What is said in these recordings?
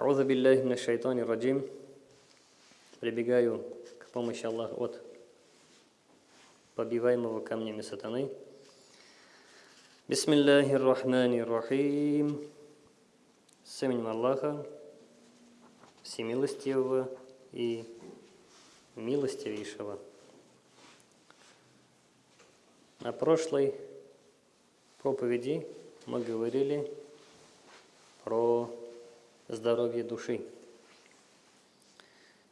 Аузу билляхи мина шайтани раджим. Прибегаю к помощи Аллаха от побиваемого камнями сатаны. Бисмиллахи рахмани рахим. С именем Аллаха, всемилостивого и милостивейшего. На прошлой проповеди мы говорили про здоровье души.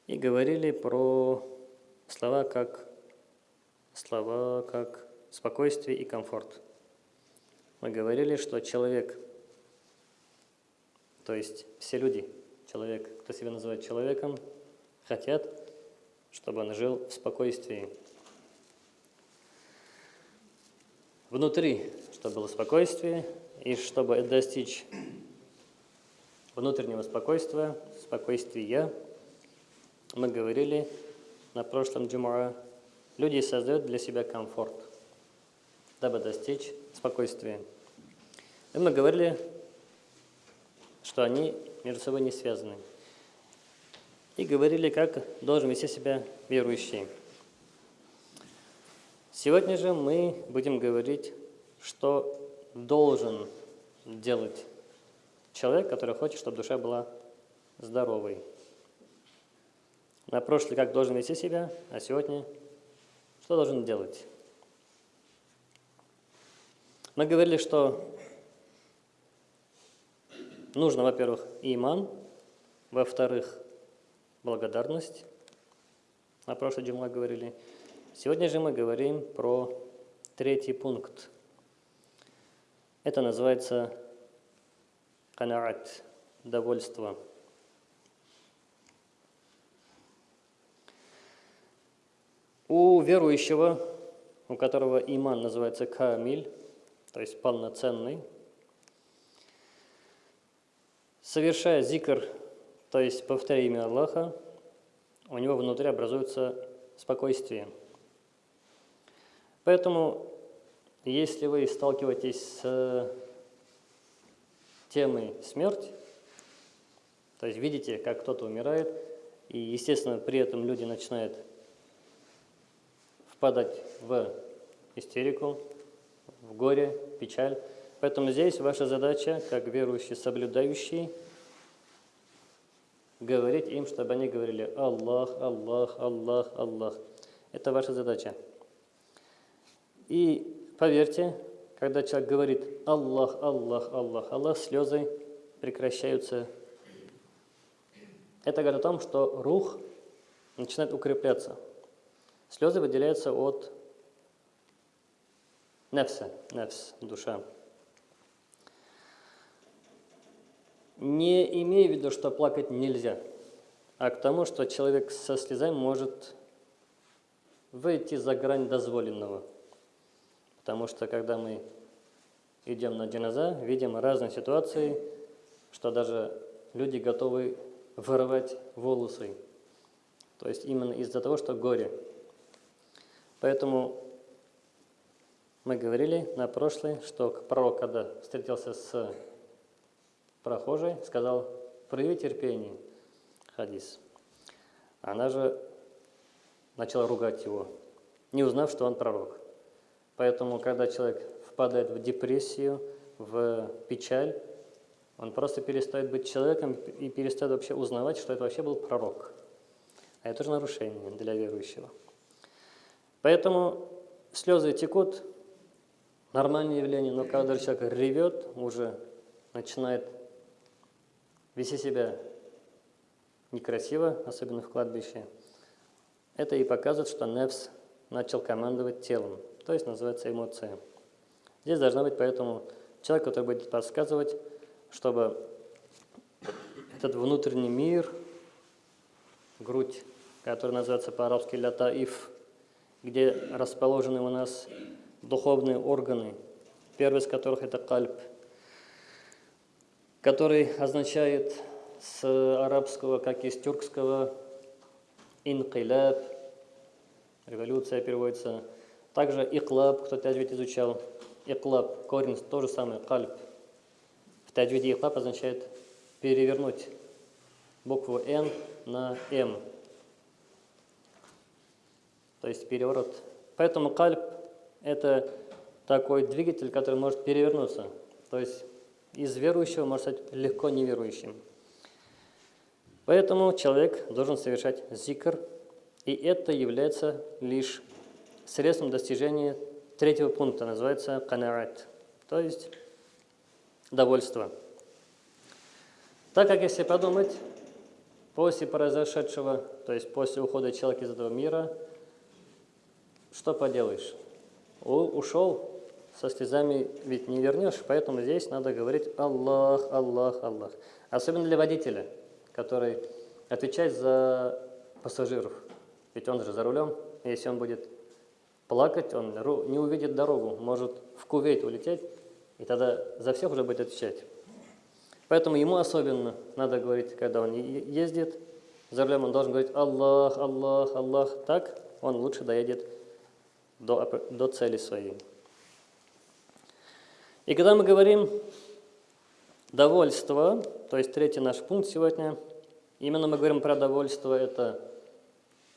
И говорили про слова как слова как спокойствие и комфорт. Мы говорили, что человек, то есть все люди, человек, кто себя называет человеком, хотят, чтобы он жил в спокойствии. Внутри, чтобы было спокойствие, и чтобы достичь внутреннего спокойствия, спокойствия, мы говорили на прошлом джумуа, люди создают для себя комфорт, дабы достичь спокойствия. И мы говорили, что они между собой не связаны. И говорили, как должен вести себя верующий. Сегодня же мы будем говорить, что должен делать человек, который хочет, чтобы душа была здоровой. На прошлый как должен вести себя, а сегодня что должен делать? Мы говорили, что нужно, во-первых, иман, во-вторых, благодарность. На прошлый день мы говорили. Сегодня же мы говорим про третий пункт. Это называется канаат, довольство. У верующего, у которого иман называется камиль, то есть полноценный, совершая зикр, то есть повторяя имя Аллаха, у него внутри образуется спокойствие. Поэтому, если вы сталкиваетесь с темой смерть, то есть видите, как кто-то умирает, и, естественно, при этом люди начинают впадать в истерику, в горе, печаль. Поэтому здесь ваша задача, как верующий, соблюдающий, говорить им, чтобы они говорили «Аллах, Аллах, Аллах, Аллах». Это ваша задача. И поверьте, когда человек говорит «Аллах, Аллах, Аллах, Аллах», слезы прекращаются. Это говорит о том, что рух начинает укрепляться. Слезы выделяются от нефса, нефс, душа. Не имея в виду, что плакать нельзя, а к тому, что человек со слезами может выйти за грань дозволенного – Потому что когда мы идем на джиназа, видим разные ситуации, что даже люди готовы вырывать волосы. То есть именно из-за того, что горе. Поэтому мы говорили на прошлой, что пророк, когда встретился с прохожей, сказал, прояви терпение, хадис. Она же начала ругать его, не узнав, что он пророк. Поэтому, когда человек впадает в депрессию, в печаль, он просто перестает быть человеком и перестает вообще узнавать, что это вообще был пророк. А это же нарушение для верующего. Поэтому слезы текут, нормальное явление, но когда человек ревет, уже начинает вести себя некрасиво, особенно в кладбище, это и показывает, что Невс начал командовать телом то есть называется эмоция. Здесь должна быть поэтому человек, который будет подсказывать, чтобы этот внутренний мир, грудь, который называется по-арабски лятаиф, где расположены у нас духовные органы, первый из которых это кальп, который означает с арабского, как и с тюркского, инкиляб, революция переводится также иклаб, кто таджвид изучал, иклаб, корень то же самое, кальб. В таджвиде иклаб означает перевернуть, букву «Н» на «М». То есть переворот. Поэтому кальп – это такой двигатель, который может перевернуться. То есть из верующего может стать легко неверующим. Поэтому человек должен совершать зикр, и это является лишь средством достижения третьего пункта, называется канарат, то есть довольство. Так как если подумать, после произошедшего, то есть после ухода человека из этого мира, что поделаешь? ушел, со слезами ведь не вернешь, поэтому здесь надо говорить Аллах, Аллах, Аллах. Особенно для водителя, который отвечает за пассажиров. Ведь он же за рулем, если он будет плакать, он не увидит дорогу, может в Кувейт улететь, и тогда за всех уже будет отвечать. Поэтому ему особенно надо говорить, когда он ездит, за рулем он должен говорить Аллах, Аллах, Аллах. Так он лучше доедет до, до цели своей. И когда мы говорим довольство, то есть третий наш пункт сегодня, именно мы говорим про довольство, это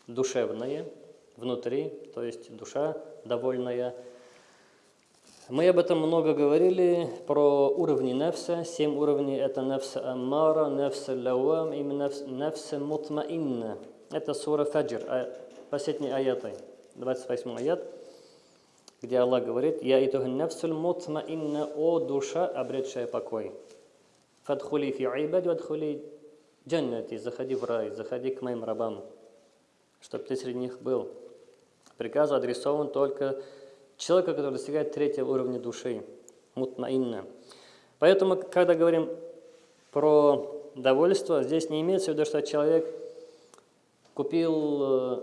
душевное, внутри, то есть душа довольная. Мы об этом много говорили, про уровни нефса. Семь уровней – это нефс аммара, нефс лауам и нефс мутмаинна. Это сура Фаджр, а, последний аятой. 28 аят, где Аллах говорит, «Я итуху нафсуль мутмаинна, о душа, обретшая покой». «Фадхули фи айбади, вадхули джаннати», заходи в рай, заходи к моим рабам, чтобы ты среди них был. Приказ адресован только человеку, который достигает третьего уровня души, мутмаинна. Поэтому, когда говорим про довольство, здесь не имеется в виду, что человек купил э,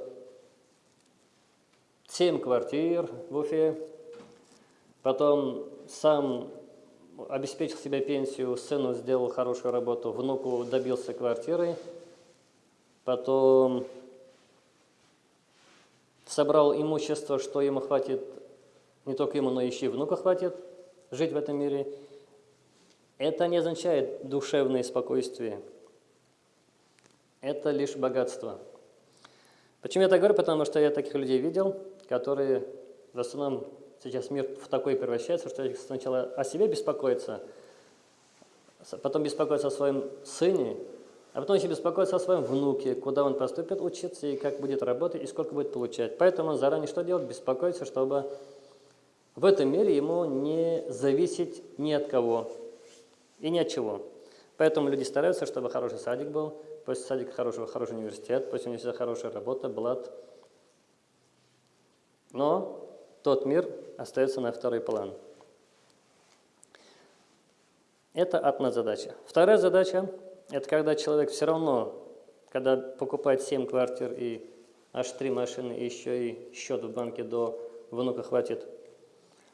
семь квартир в Уфе, потом сам обеспечил себе пенсию, сыну сделал хорошую работу, внуку добился квартиры, потом собрал имущество, что ему хватит, не только ему, но еще и внука хватит жить в этом мире. Это не означает душевное спокойствие. Это лишь богатство. Почему я так говорю? Потому что я таких людей видел – которые в основном сейчас мир в такой превращается, что сначала о себе беспокоится, потом беспокоится о своем сыне, а потом еще беспокоится о своем внуке, куда он поступит учиться и как будет работать и сколько будет получать. Поэтому он заранее что делает? Беспокоится, чтобы в этом мире ему не зависеть ни от кого и ни от чего. Поэтому люди стараются, чтобы хороший садик был, после садика хороший, хороший университет, после университета хорошая работа, блат – но тот мир остается на второй план. Это одна задача. Вторая задача – это когда человек все равно, когда покупает 7 квартир и аж 3 машины, и еще и счет в банке до внука хватит,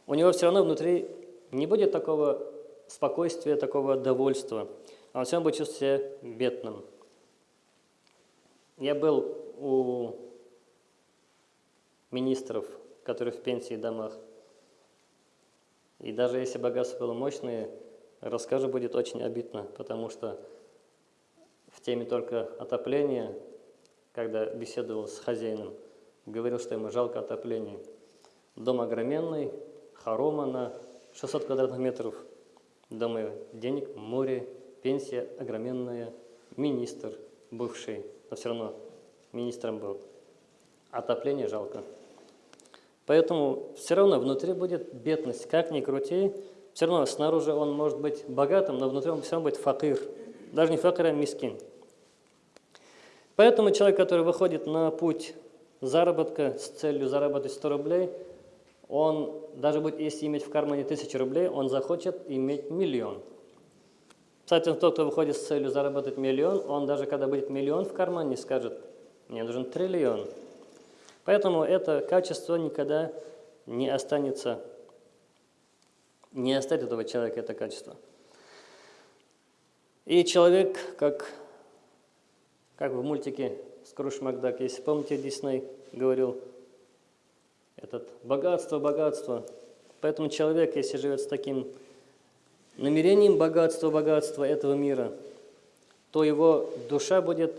у него все равно внутри не будет такого спокойствия, такого довольства. Он все равно будет чувствовать себя бедным. Я был у министров, которые в пенсии домах. И даже если богатство было мощное, расскажу будет очень обидно, потому что в теме только отопления, когда беседовал с хозяином, говорил, что ему жалко отопления. Дом огроменный, хорома на 600 квадратных метров. Думаю, денег, море, пенсия огроменная, министр бывший, но все равно министром был. Отопление жалко. Поэтому все равно внутри будет бедность, как ни крути. Все равно снаружи он может быть богатым, но внутри он все равно будет факир. Даже не факир, а мискин. Поэтому человек, который выходит на путь заработка с целью заработать 100 рублей, он, даже будет, если иметь в кармане 1000 рублей, он захочет иметь миллион. Кстати, тот, кто выходит с целью заработать миллион, он даже когда будет миллион в кармане, скажет, мне нужен триллион. Поэтому это качество никогда не останется, не оставит этого человека это качество. И человек, как, как в мультике Скруш Макдак, если помните, Дисней говорил, этот богатство, богатство. Поэтому человек, если живет с таким намерением богатства, богатства этого мира, то его душа будет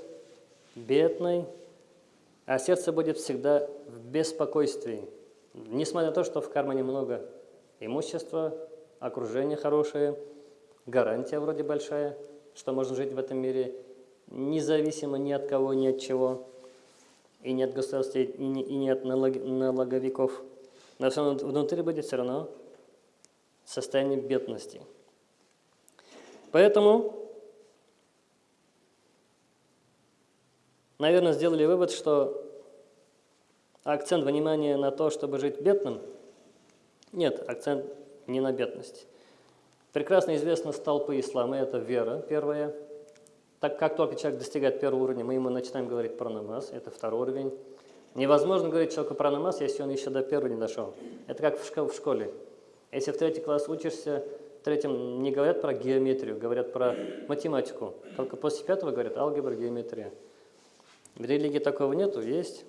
бедной, а сердце будет всегда в беспокойствии. Несмотря на то, что в кармане много имущества, окружение хорошее, гарантия вроде большая, что можно жить в этом мире независимо ни от кого, ни от чего, и ни от государства, и ни, и ни от налог, налоговиков. Но все равно внутри будет все равно состояние бедности. Поэтому, наверное, сделали вывод, что акцент внимания на то, чтобы жить бедным, нет, акцент не на бедность. Прекрасно известно столпы ислама, это вера первая. Так как только человек достигает первого уровня, мы ему начинаем говорить про намаз, это второй уровень. Невозможно говорить человеку про намаз, если он еще до первого не дошел. Это как в школе. Если в третий класс учишься, в третьем не говорят про геометрию, говорят про математику. Только после пятого говорят алгебра, геометрия. В религии такого нету, есть.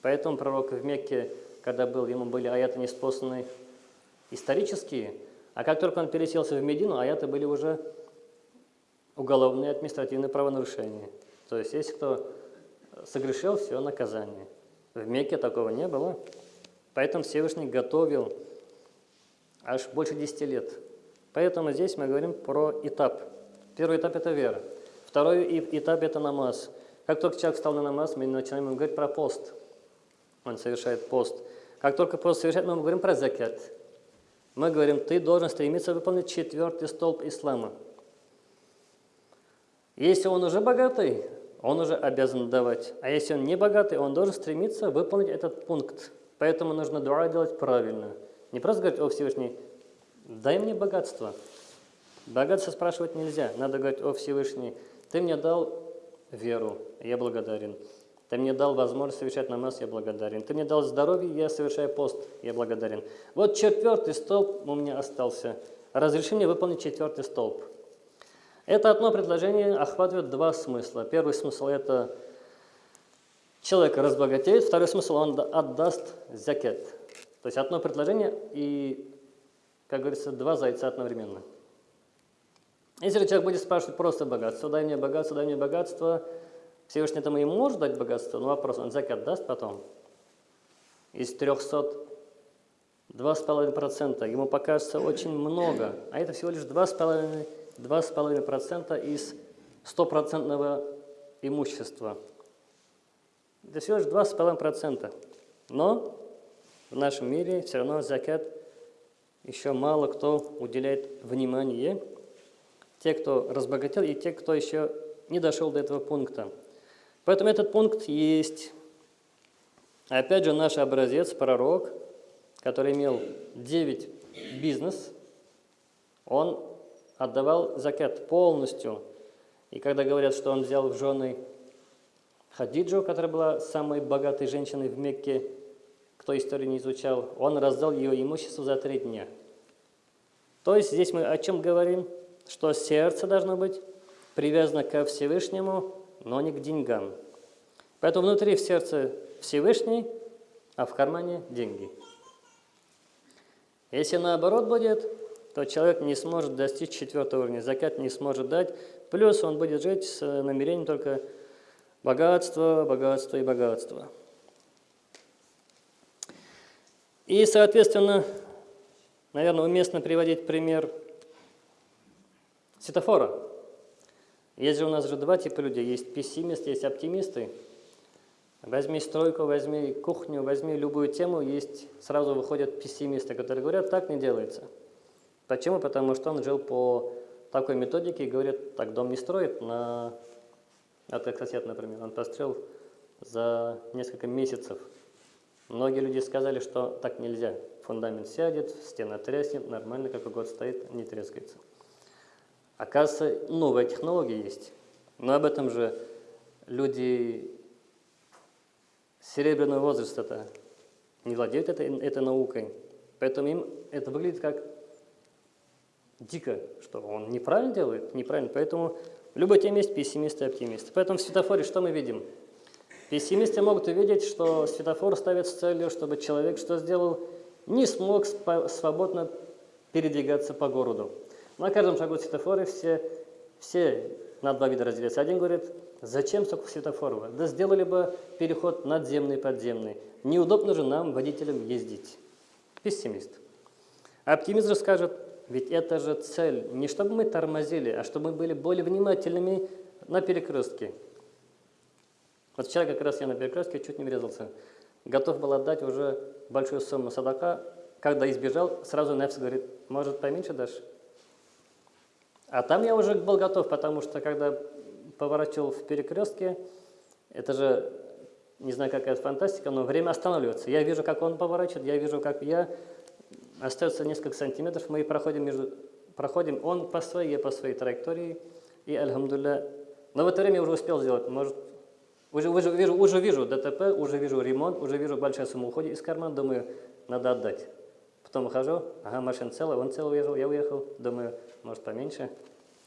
Поэтому пророк в Мекке, когда был, ему были аяты неспосланы исторические, а как только он переселся в Медину, аяты были уже уголовные административные правонарушения. То есть, если кто согрешил, все наказание. В Мекке такого не было. Поэтому Всевышний готовил аж больше 10 лет. Поэтому здесь мы говорим про этап. Первый этап – это вера. Второй этап – это намаз. Как только человек встал на намаз, мы начинаем говорить про пост. Он совершает пост. Как только пост совершает, мы говорим про закят. Мы говорим, ты должен стремиться выполнить четвертый столб ислама. Если он уже богатый, он уже обязан давать. А если он не богатый, он должен стремиться выполнить этот пункт. Поэтому нужно дуа делать правильно. Не просто говорить, о Всевышний, дай мне богатство. Богатство спрашивать нельзя. Надо говорить, о Всевышний, ты мне дал веру, я благодарен. Ты мне дал возможность совершать намаз, я благодарен. Ты мне дал здоровье, я совершаю пост, я благодарен. Вот четвертый столб у меня остался. Разреши мне выполнить четвертый столб. Это одно предложение охватывает два смысла. Первый смысл – это человек разбогатеет, второй смысл – он отдаст закет. То есть одно предложение и, как говорится, два зайца одновременно. Если человек будет спрашивать просто богатство, дай мне богатство, дай мне богатство – Всевышний этому ему может дать богатство, но вопрос, он закат даст потом? Из 300 2,5%. Ему покажется очень много, а это всего лишь 2,5% из стопроцентного имущества. Это всего лишь 2,5%. Но в нашем мире все равно закат еще мало кто уделяет внимание. Те, кто разбогател, и те, кто еще не дошел до этого пункта. Поэтому этот пункт есть. Опять же, наш образец, пророк, который имел 9 бизнес, он отдавал закат полностью. И когда говорят, что он взял в жены Хадиджу, которая была самой богатой женщиной в Мекке, кто историю не изучал, он раздал ее имущество за три дня. То есть здесь мы о чем говорим? Что сердце должно быть привязано ко Всевышнему, но не к деньгам. Поэтому внутри в сердце Всевышний, а в кармане деньги. Если наоборот будет, то человек не сможет достичь четвертого уровня, закат не сможет дать, плюс он будет жить с намерением только богатства, богатства и богатства. И, соответственно, наверное, уместно приводить пример светофора. Есть же у нас же два типа людей. Есть пессимисты, есть оптимисты. Возьми стройку, возьми кухню, возьми любую тему, есть сразу выходят пессимисты, которые говорят, так не делается. Почему? Потому что он жил по такой методике и говорит, так дом не строит на... Вот сосед, например, он построил за несколько месяцев. Многие люди сказали, что так нельзя. Фундамент сядет, стена треснет, нормально, как год стоит, не трескается. Оказывается, новая технология есть. Но об этом же люди серебряного возраста не владеют этой, этой наукой. Поэтому им это выглядит как дико, что он неправильно делает, неправильно. Поэтому в любой теме есть пессимисты и оптимисты. Поэтому в светофоре что мы видим? Пессимисты могут увидеть, что светофор ставит с целью, чтобы человек что сделал? Не смог свободно передвигаться по городу. На каждом шагу светофора все, все на два вида разделяется. Один говорит, зачем столько светофоров? Да сделали бы переход надземный, подземный. Неудобно же нам, водителям, ездить. Пессимист. Оптимист же скажет, ведь это же цель, не чтобы мы тормозили, а чтобы мы были более внимательными на перекрестке. Вот вчера как раз я на перекрестке чуть не врезался. Готов был отдать уже большую сумму садака, когда избежал, сразу Нефс говорит, может поменьше дашь? А там я уже был готов, потому что когда поворачивал в перекрестке, это же, не знаю, какая фантастика, но время останавливается. Я вижу, как он поворачивает, я вижу, как я остается несколько сантиметров, мы проходим, между, проходим он по своей, я по своей траектории, и, альхамдулля, но в это время я уже успел сделать, может, уже, уже, вижу, уже вижу ДТП, уже вижу ремонт, уже вижу большая сумма уходит из кармана, думаю, надо отдать. Потом выхожу, ага, машина целая, он целый уехал, я уехал, думаю, может поменьше.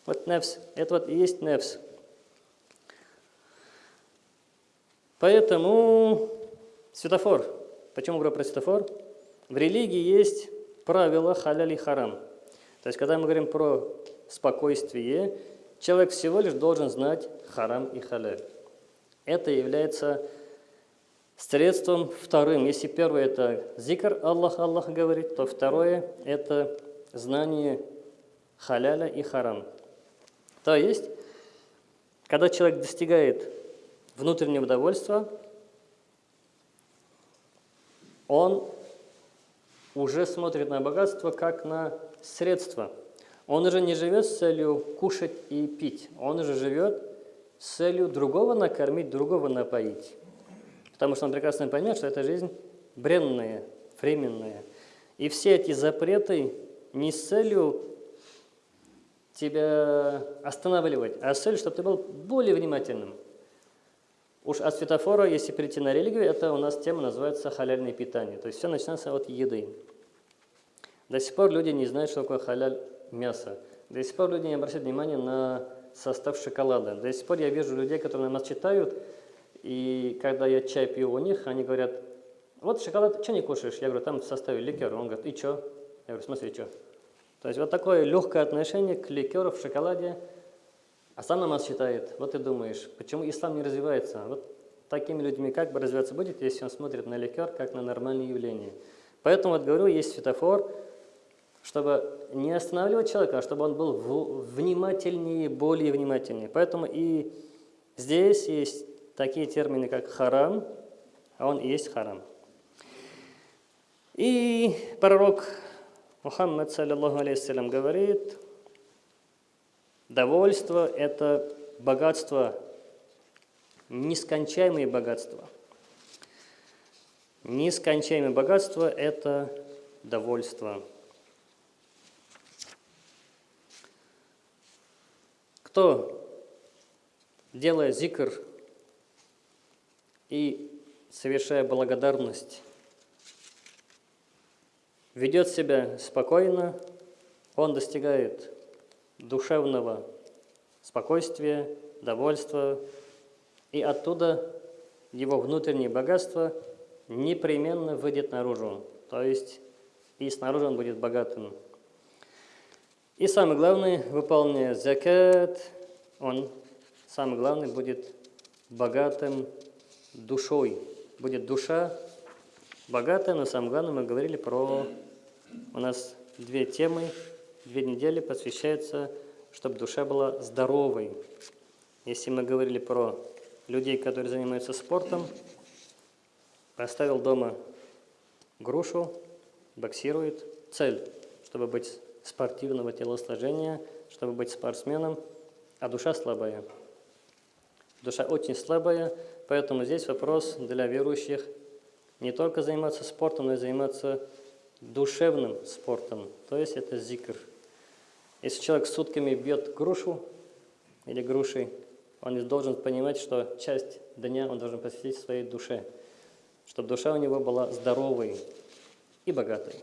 Вот нефс, это вот и есть нефс. Поэтому светофор. Почему говорю про светофор? В религии есть правила халяль харам. То есть, когда мы говорим про спокойствие, человек всего лишь должен знать харам и халяль. Это является средством вторым. Если первое – это зикр, Аллах, Аллах говорит, то второе – это знание халяля и харам. То есть, когда человек достигает внутреннего удовольствия, он уже смотрит на богатство как на средство. Он уже не живет с целью кушать и пить. Он уже живет с целью другого накормить, другого напоить. Потому что он прекрасно понимает, что эта жизнь бренная, временная. И все эти запреты не с целью тебя останавливать, а с целью, чтобы ты был более внимательным. Уж от светофора, если перейти на религию, это у нас тема называется халяльное питание. То есть все начинается от еды. До сих пор люди не знают, что такое халяль мясо. До сих пор люди не обращают внимания на состав шоколада. До сих пор я вижу людей, которые нас читают, и когда я чай пью у них, они говорят, вот шоколад, что не кушаешь? Я говорю, там в составе ликер. Он говорит, и что? Я говорю, в смысле, и что? То есть вот такое легкое отношение к ликеру в шоколаде. А намаз считает, вот ты думаешь, почему ислам не развивается? Вот такими людьми как бы развиваться будет, если он смотрит на ликер как на нормальное явление. Поэтому вот говорю, есть светофор, чтобы не останавливать человека, а чтобы он был внимательнее, более внимательнее. Поэтому и здесь есть такие термины, как харам, а он и есть харам. И пророк Мухаммад, саллиллаху алейхиссалям, говорит, довольство – это богатство, нескончаемые богатства. Нескончаемое богатство – это довольство. Кто, делая зикр и совершая благодарность, ведет себя спокойно, он достигает душевного спокойствия, довольства, и оттуда его внутреннее богатство непременно выйдет наружу, то есть и снаружи он будет богатым. И самое главное, выполняя закат, он, самое главное, будет богатым душой. Будет душа богатая, но самое главное, мы говорили про... У нас две темы, две недели посвящаются, чтобы душа была здоровой. Если мы говорили про людей, которые занимаются спортом, поставил дома грушу, боксирует, цель, чтобы быть спортивного телосложения, чтобы быть спортсменом, а душа слабая. Душа очень слабая, поэтому здесь вопрос для верующих не только заниматься спортом, но и заниматься душевным спортом, то есть это зикр. Если человек сутками бьет грушу или грушей, он должен понимать, что часть дня он должен посвятить своей душе, чтобы душа у него была здоровой и богатой.